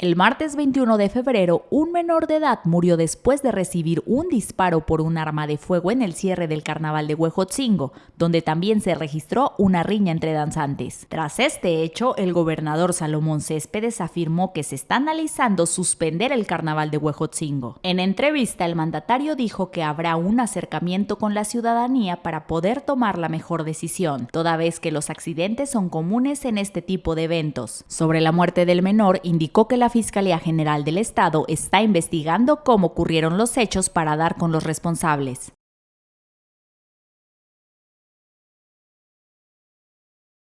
El martes 21 de febrero, un menor de edad murió después de recibir un disparo por un arma de fuego en el cierre del carnaval de Huejotzingo, donde también se registró una riña entre danzantes. Tras este hecho, el gobernador Salomón Céspedes afirmó que se está analizando suspender el carnaval de Huejotzingo. En entrevista, el mandatario dijo que habrá un acercamiento con la ciudadanía para poder tomar la mejor decisión, toda vez que los accidentes son comunes en este tipo de eventos. Sobre la muerte del menor, indicó que la Fiscalía General del Estado está investigando cómo ocurrieron los hechos para dar con los responsables.